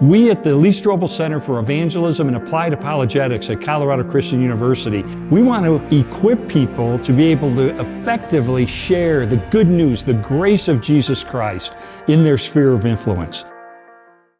We at the Lee Strobel Center for Evangelism and Applied Apologetics at Colorado Christian University, we want to equip people to be able to effectively share the good news, the grace of Jesus Christ in their sphere of influence.